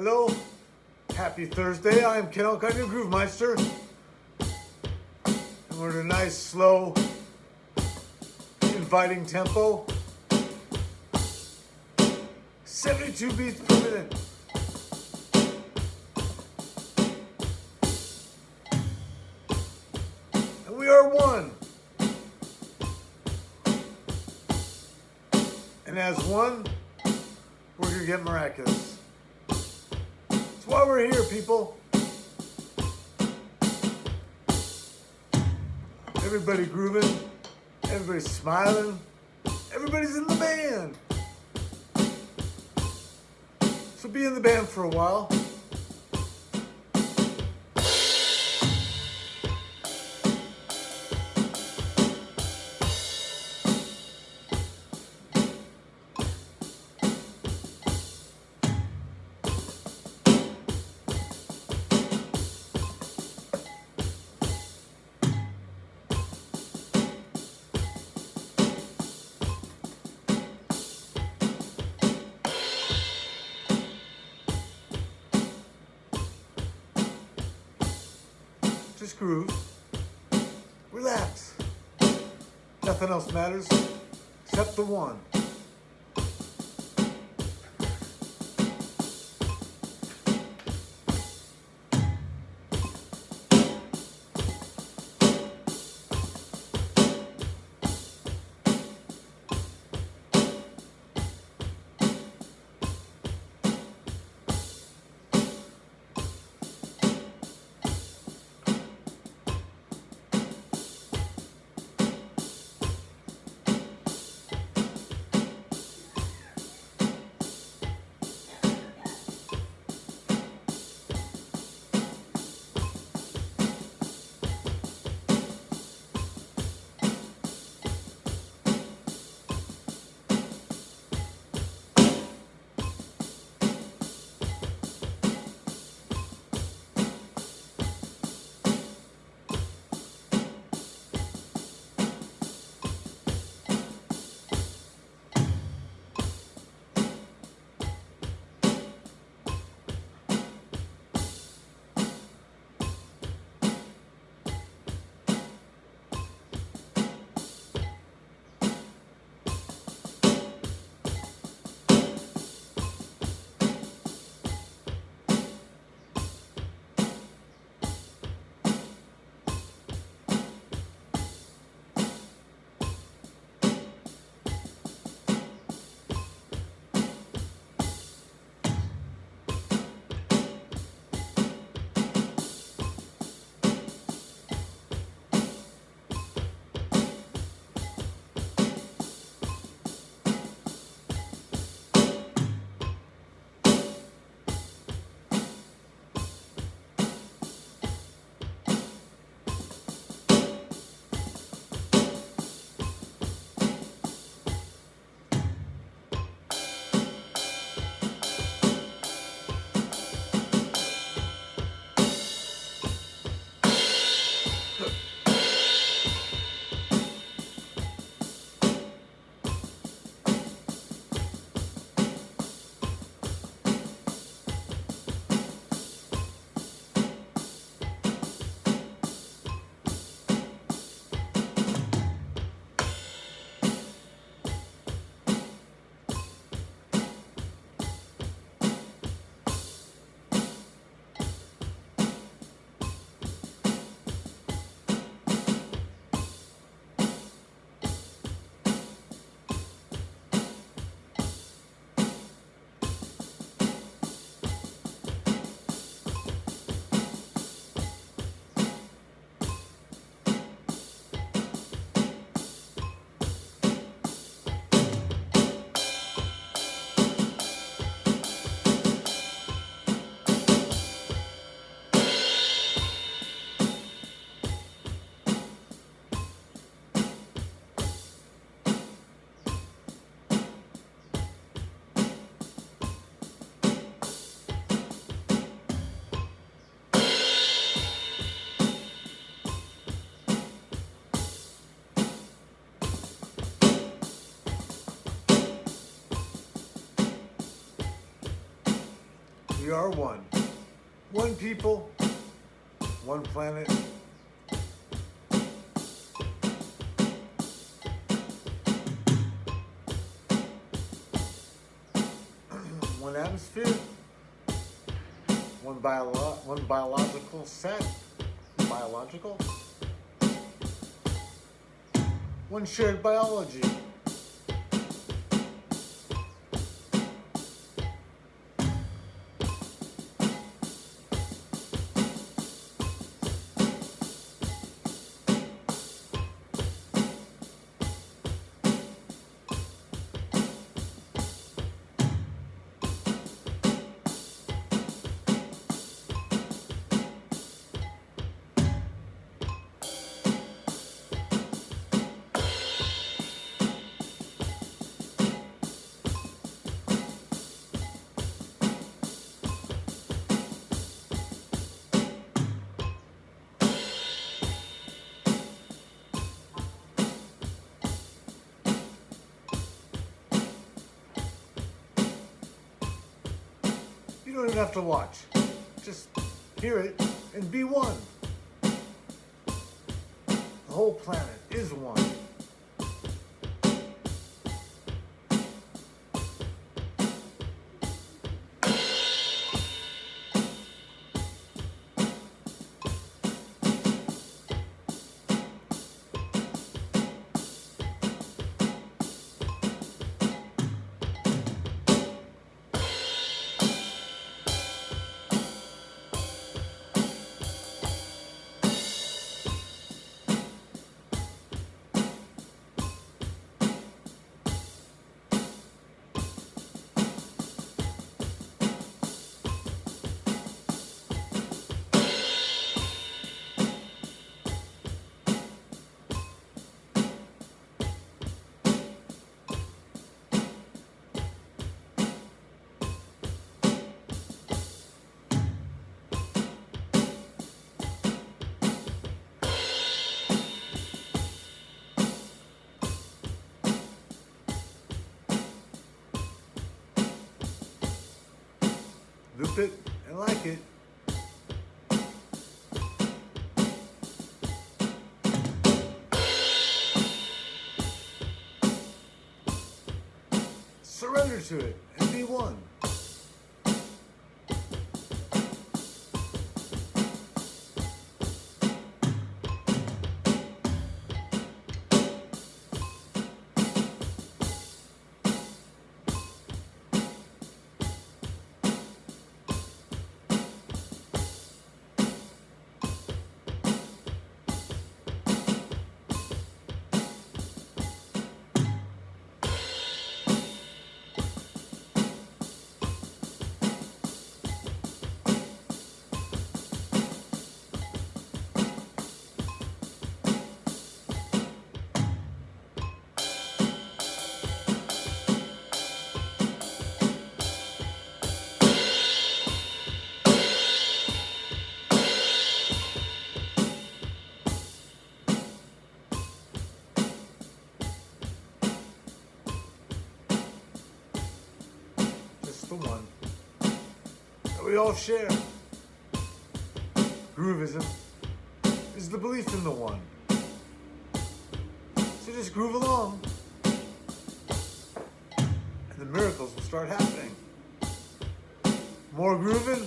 Hello, happy Thursday. I am Ken Alcott, your Groove Meister. And we're in a nice, slow, inviting tempo. 72 beats per minute. And we are one. And as one, we're going to get miraculous. Why we're here, people. Everybody grooving, everybody's smiling, everybody's in the band. So be in the band for a while. Just groove. Relax. Nothing else matters except the one. Are one. One people, one planet. one atmosphere, one, bio- one biological set, biological, one shared biology. Even have to watch. Just hear it and be one. The whole planet is one. Loop it and like it. Surrender to it and be one. All share. Groovism is the belief in the one. So just groove along. And the miracles will start happening. More grooving,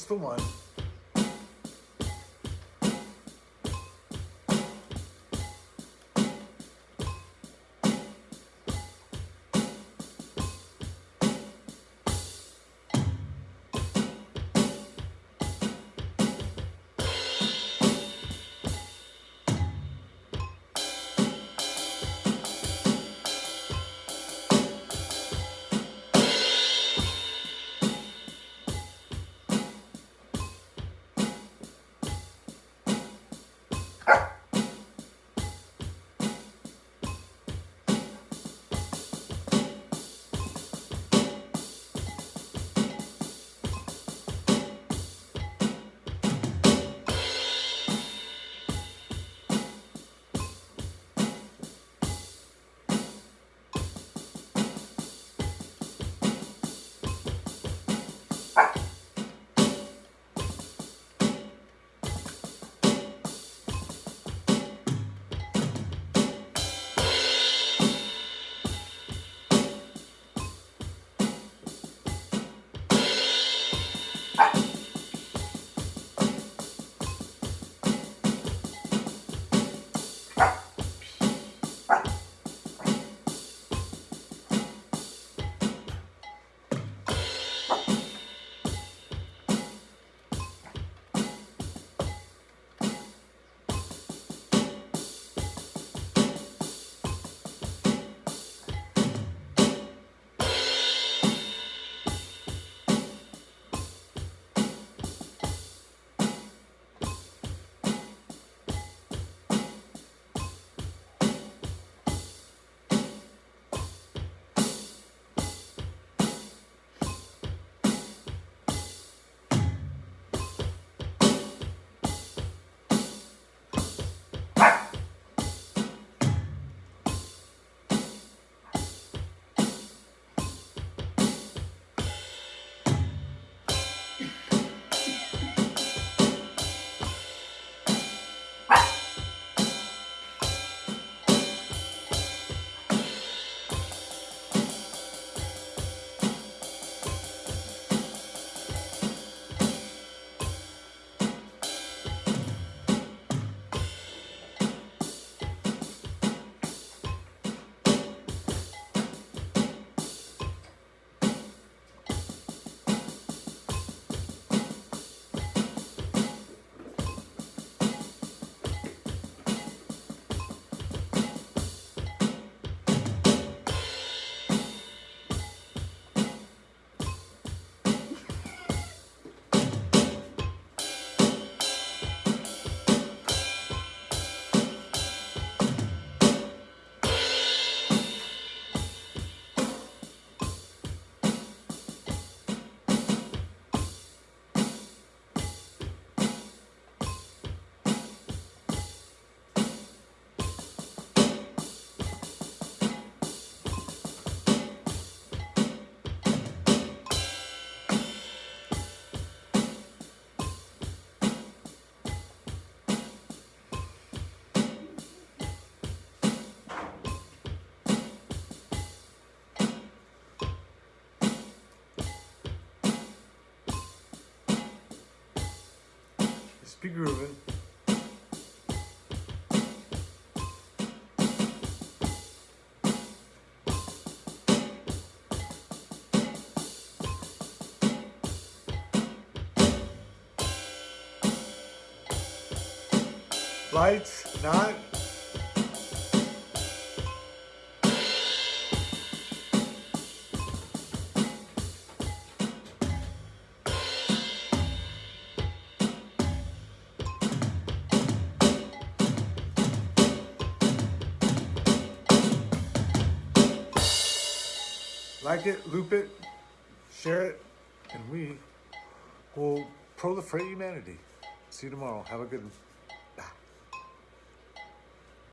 Just the one. Be grooving. Lights, not. Like it, loop it, share it, and we will proliferate humanity. See you tomorrow. Have a good one.